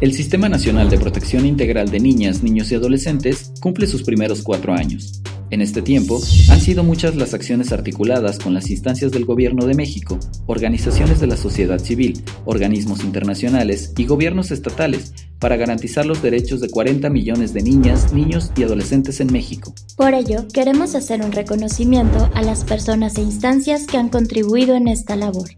El Sistema Nacional de Protección Integral de Niñas, Niños y Adolescentes cumple sus primeros cuatro años. En este tiempo, han sido muchas las acciones articuladas con las instancias del Gobierno de México, organizaciones de la sociedad civil, organismos internacionales y gobiernos estatales para garantizar los derechos de 40 millones de niñas, niños y adolescentes en México. Por ello, queremos hacer un reconocimiento a las personas e instancias que han contribuido en esta labor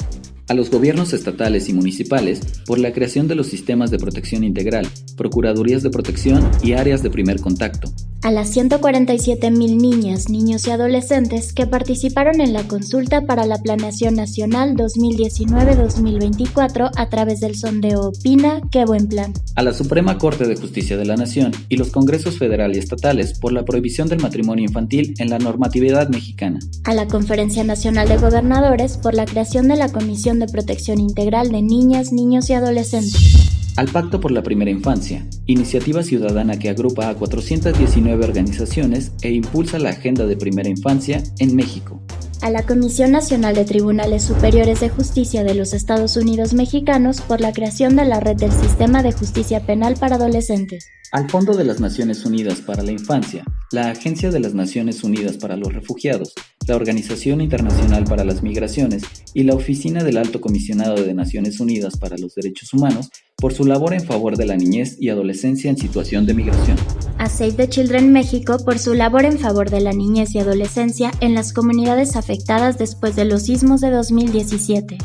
a los gobiernos estatales y municipales por la creación de los sistemas de protección integral, procuradurías de protección y áreas de primer contacto, a las 147.000 niñas, niños y adolescentes que participaron en la consulta para la Planeación Nacional 2019-2024 a través del sondeo Opina, qué buen plan. A la Suprema Corte de Justicia de la Nación y los Congresos Federal y Estatales por la prohibición del matrimonio infantil en la normatividad mexicana. A la Conferencia Nacional de Gobernadores por la creación de la Comisión de Protección Integral de Niñas, Niños y Adolescentes al Pacto por la Primera Infancia, iniciativa ciudadana que agrupa a 419 organizaciones e impulsa la agenda de primera infancia en México. A la Comisión Nacional de Tribunales Superiores de Justicia de los Estados Unidos Mexicanos por la creación de la red del Sistema de Justicia Penal para Adolescentes. Al Fondo de las Naciones Unidas para la Infancia, la Agencia de las Naciones Unidas para los Refugiados, la Organización Internacional para las Migraciones y la Oficina del Alto Comisionado de Naciones Unidas para los Derechos Humanos por su labor en favor de la niñez y adolescencia en situación de migración. A Save the Children México por su labor en favor de la niñez y adolescencia en las comunidades afectadas después de los sismos de 2017.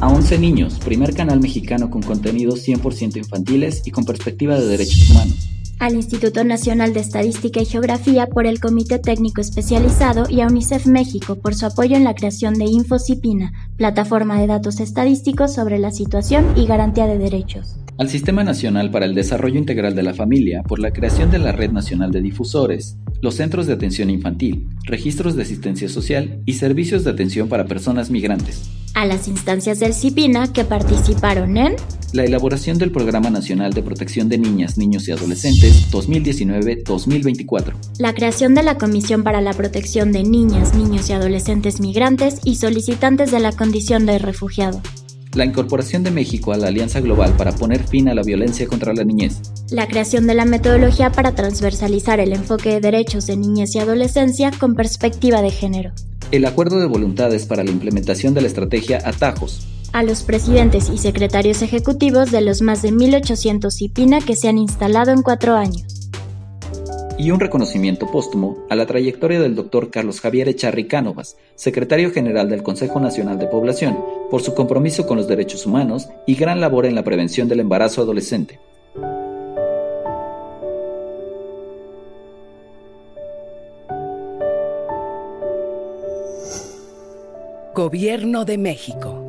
A 11 Niños, primer canal mexicano con contenidos 100% infantiles y con perspectiva de derechos humanos al Instituto Nacional de Estadística y Geografía por el Comité Técnico Especializado y a UNICEF México por su apoyo en la creación de InfoCipina, plataforma de datos estadísticos sobre la situación y garantía de derechos. Al Sistema Nacional para el Desarrollo Integral de la Familia por la creación de la Red Nacional de Difusores, los Centros de Atención Infantil, Registros de Asistencia Social y Servicios de Atención para Personas Migrantes. A las instancias del CIPINA que participaron en la elaboración del Programa Nacional de Protección de Niñas, Niños y Adolescentes 2019-2024, la creación de la Comisión para la Protección de Niñas, Niños y Adolescentes Migrantes y solicitantes de la condición de refugiado, la incorporación de México a la Alianza Global para poner fin a la violencia contra la niñez, la creación de la metodología para transversalizar el enfoque de derechos de niñez y adolescencia con perspectiva de género, el acuerdo de voluntades para la implementación de la estrategia Atajos, a los presidentes y secretarios ejecutivos de los más de 1.800 IPINA que se han instalado en cuatro años. Y un reconocimiento póstumo a la trayectoria del doctor Carlos Javier Echarri Cánovas, secretario general del Consejo Nacional de Población, por su compromiso con los derechos humanos y gran labor en la prevención del embarazo adolescente. Gobierno de México.